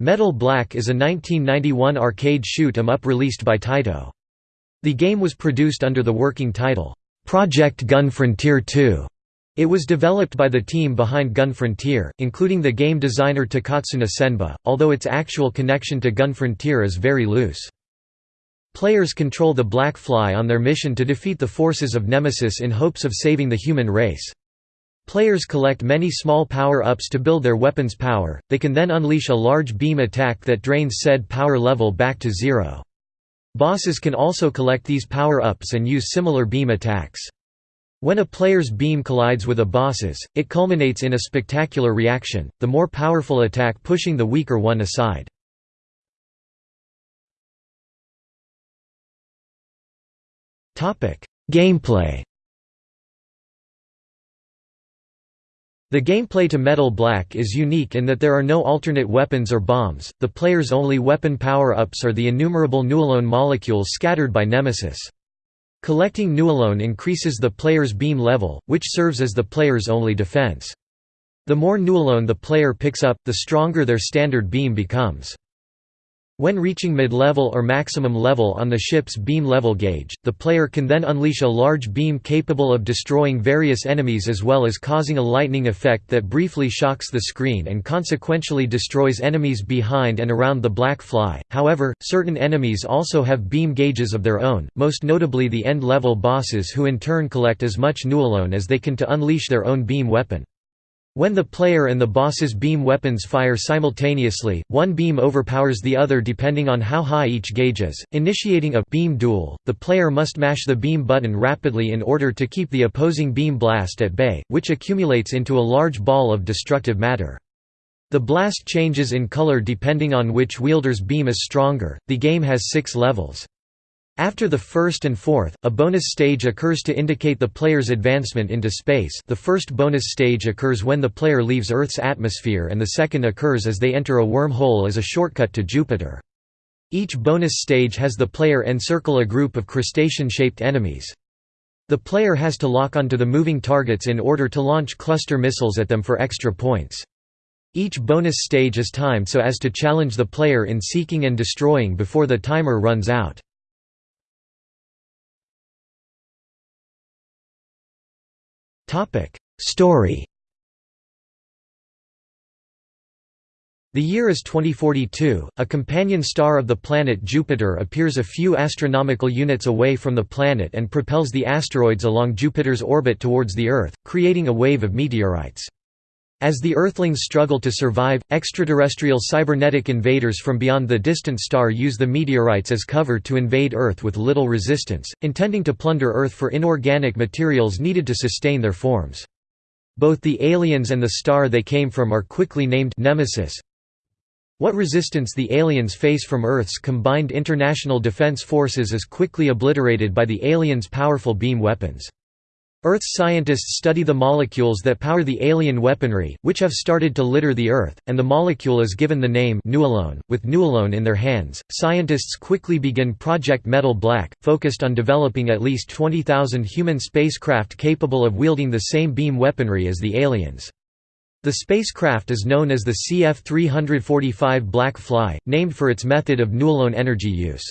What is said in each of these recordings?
Metal Black is a 1991 arcade shoot 'em up released by Taito. The game was produced under the working title, Project Gun Frontier 2. It was developed by the team behind Gun Frontier, including the game designer Takatsuna Senba, although its actual connection to Gun Frontier is very loose. Players control the Black Fly on their mission to defeat the forces of Nemesis in hopes of saving the human race. Players collect many small power-ups to build their weapon's power, they can then unleash a large beam attack that drains said power level back to zero. Bosses can also collect these power-ups and use similar beam attacks. When a player's beam collides with a boss's, it culminates in a spectacular reaction, the more powerful attack pushing the weaker one aside. Gameplay The gameplay to Metal Black is unique in that there are no alternate weapons or bombs, the player's only weapon power-ups are the innumerable Newalone molecules scattered by Nemesis. Collecting Newalone increases the player's beam level, which serves as the player's only defense. The more Newalone the player picks up, the stronger their standard beam becomes. When reaching mid-level or maximum level on the ship's beam level gauge, the player can then unleash a large beam capable of destroying various enemies as well as causing a lightning effect that briefly shocks the screen and consequentially destroys enemies behind and around the black fly. However, certain enemies also have beam gauges of their own, most notably the end-level bosses who in turn collect as much Newalone as they can to unleash their own beam weapon. When the player and the boss's beam weapons fire simultaneously, one beam overpowers the other depending on how high each gauge is, initiating a beam duel. The player must mash the beam button rapidly in order to keep the opposing beam blast at bay, which accumulates into a large ball of destructive matter. The blast changes in color depending on which wielder's beam is stronger. The game has six levels. After the first and fourth, a bonus stage occurs to indicate the player's advancement into space the first bonus stage occurs when the player leaves Earth's atmosphere and the second occurs as they enter a wormhole as a shortcut to Jupiter. Each bonus stage has the player encircle a group of crustacean-shaped enemies. The player has to lock onto the moving targets in order to launch cluster missiles at them for extra points. Each bonus stage is timed so as to challenge the player in seeking and destroying before the timer runs out. Story. The year is 2042, a companion star of the planet Jupiter appears a few astronomical units away from the planet and propels the asteroids along Jupiter's orbit towards the Earth, creating a wave of meteorites. As the Earthlings struggle to survive, extraterrestrial cybernetic invaders from beyond the distant star use the meteorites as cover to invade Earth with little resistance, intending to plunder Earth for inorganic materials needed to sustain their forms. Both the aliens and the star they came from are quickly named Nemesis. What resistance the aliens face from Earth's combined international defense forces is quickly obliterated by the aliens' powerful beam weapons. Earth's scientists study the molecules that power the alien weaponry, which have started to litter the Earth, and the molecule is given the name Newalone. With Newalone in their hands, scientists quickly begin Project Metal Black, focused on developing at least 20,000 human spacecraft capable of wielding the same beam weaponry as the aliens. The spacecraft is known as the CF-345 Black Fly, named for its method of Newalone energy use.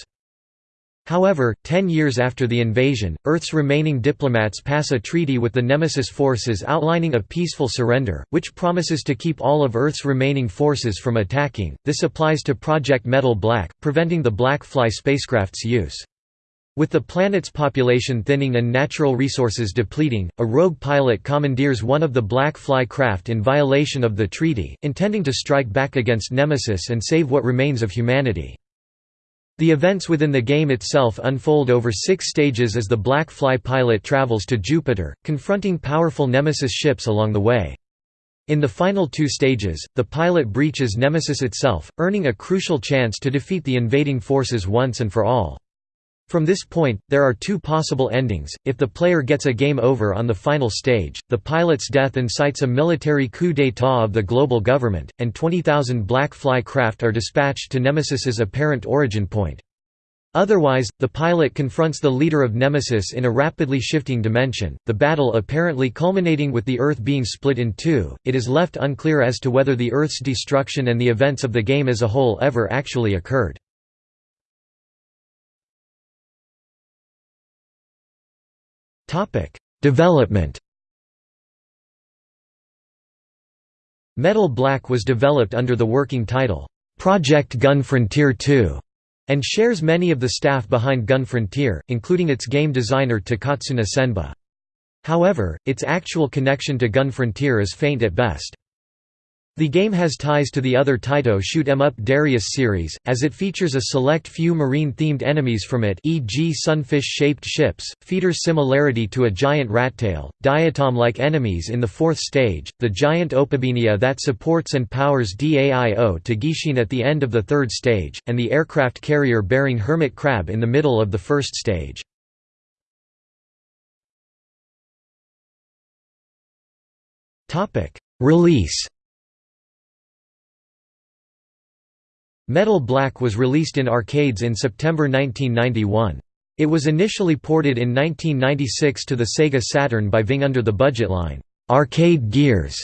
However, ten years after the invasion, Earth's remaining diplomats pass a treaty with the Nemesis forces outlining a peaceful surrender, which promises to keep all of Earth's remaining forces from attacking. This applies to Project Metal Black, preventing the Black Fly spacecraft's use. With the planet's population thinning and natural resources depleting, a rogue pilot commandeers one of the Black Fly craft in violation of the treaty, intending to strike back against Nemesis and save what remains of humanity. The events within the game itself unfold over six stages as the Black Fly pilot travels to Jupiter, confronting powerful Nemesis ships along the way. In the final two stages, the pilot breaches Nemesis itself, earning a crucial chance to defeat the invading forces once and for all. From this point, there are two possible endings. If the player gets a game over on the final stage, the pilot's death incites a military coup d'état of the global government, and 20,000 Black Fly craft are dispatched to Nemesis's apparent origin point. Otherwise, the pilot confronts the leader of Nemesis in a rapidly shifting dimension, the battle apparently culminating with the Earth being split in two. It is left unclear as to whether the Earth's destruction and the events of the game as a whole ever actually occurred. Development Metal Black was developed under the working title, Project Gun Frontier 2 and shares many of the staff behind Gun Frontier, including its game designer Takatsuna Senba. However, its actual connection to Gun Frontier is faint at best. The game has ties to the other Taito Shoot 'em Up Darius series, as it features a select few marine-themed enemies from it e.g. sunfish-shaped ships, features similarity to a giant rattail, diatom-like enemies in the fourth stage, the giant Opabinia that supports and powers DAIO to Gishin at the end of the third stage, and the aircraft carrier-bearing hermit crab in the middle of the first stage. Release Metal Black was released in arcades in September 1991. It was initially ported in 1996 to the Sega Saturn by Ving under the budget line, "'Arcade Gears".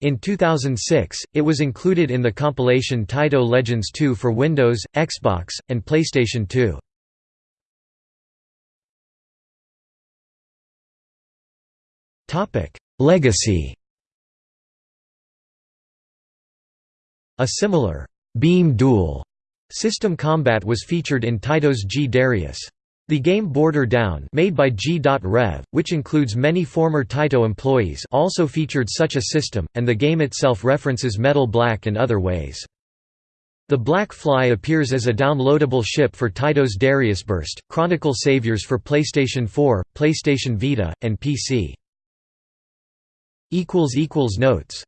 In 2006, it was included in the compilation Taito Legends 2 for Windows, Xbox, and PlayStation 2. Legacy A similar Beam Duel system combat was featured in Taito's G Darius. The game Border Down made by G.Rev, which includes many former Taito employees also featured such a system, and the game itself references Metal Black in other ways. The Black Fly appears as a downloadable ship for Taito's Darius Burst, Chronicle Saviors for PlayStation 4, PlayStation Vita, and PC. Notes